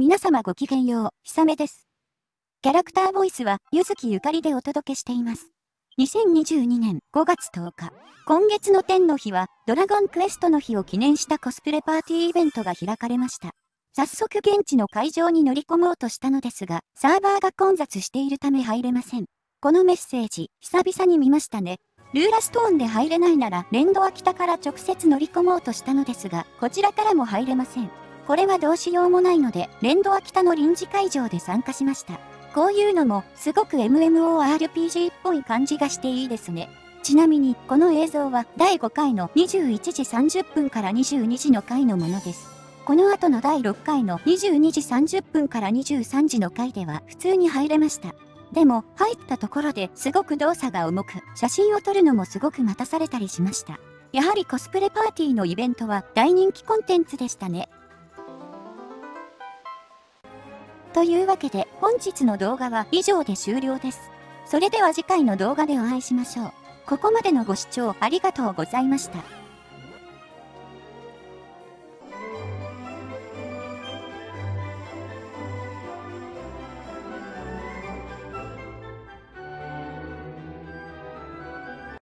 皆様ごきげんよう、ひさめです。キャラクターボイスは、ゆずきゆかりでお届けしています。2022年5月10日、今月の天の日は、ドラゴンクエストの日を記念したコスプレパーティーイベントが開かれました。早速現地の会場に乗り込もうとしたのですが、サーバーが混雑しているため入れません。このメッセージ、久々に見ましたね。ルーラストーンで入れないなら、レンドは北から直接乗り込もうとしたのですが、こちらからも入れません。これはどうしようもないので、レンドは北の臨時会場で参加しました。こういうのも、すごく MMORPG っぽい感じがしていいですね。ちなみに、この映像は第5回の21時30分から22時の回のものです。この後の第6回の22時30分から23時の回では普通に入れました。でも、入ったところですごく動作が重く、写真を撮るのもすごく待たされたりしました。やはりコスプレパーティーのイベントは大人気コンテンツでしたね。というわけで本日の動画は以上で終了です。それでは次回の動画でお会いしましょう。ここまでのご視聴ありがとうございました。